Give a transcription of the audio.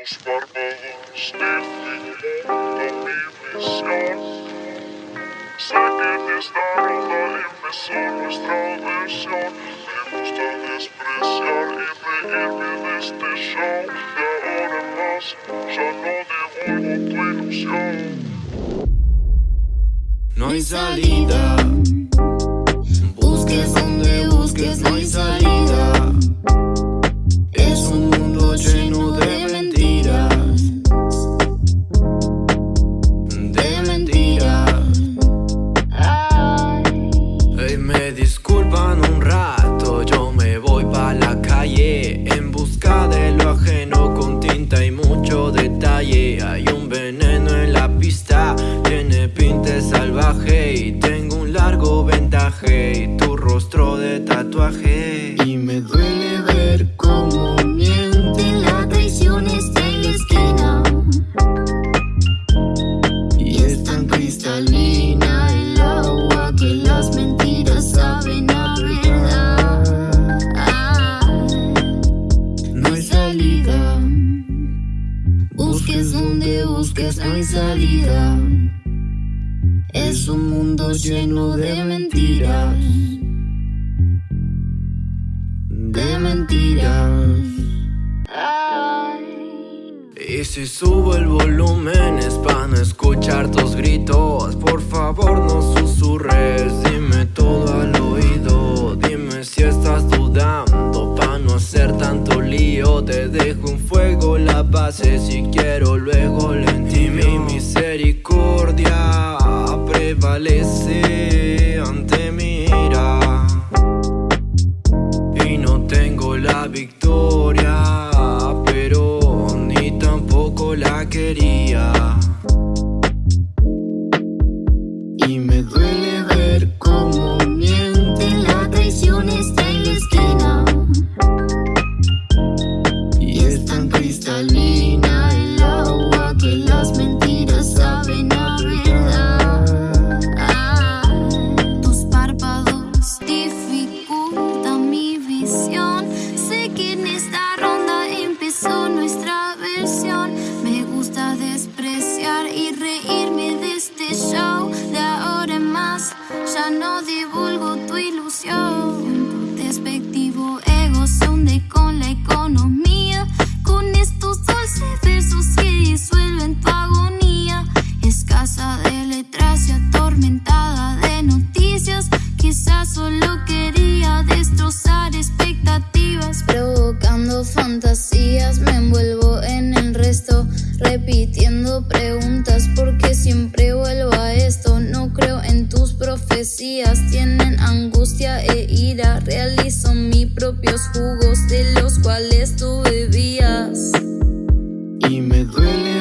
tus párpados dificultan mi visión. Sé que en esta ronda empezó nuestra versión. Me gusta despreciar y reírme de este show. De ahora en más, ya no devuelvo tu ilusión. No hay salida. Busques donde busques, no hay salida. Y tu rostro de tatuaje. Y me duele ver cómo mienten La traición está en la esquina y es tan cristalina el agua que las mentiras saben a verdad. No hay salida. Busques donde busques, no hay salida. Es un mundo lleno de mentiras. De mentiras. Y si subo el volumen es para no escuchar tus gritos Por favor no susurres, dime todo al oído Dime si estás dudando pa' no hacer tanto lío Te dejo en fuego la base si quiero luego misericordia prevalece ante mi Y no tengo la victoria Pero ni tampoco la quería. Y me duele ver cómo mienten La traición está en la esquina. Y es tan cristalina el agua que las ya no divulgo tu ilusión. Despectivo ego se hunde con la economía. Con estos dulces versos que disuelven tu agonía. Escasa de letras y atormentada de noticias. Quizás solo quería ira. Realizo mis propios jugos de los cuales tú bebías. Y me duele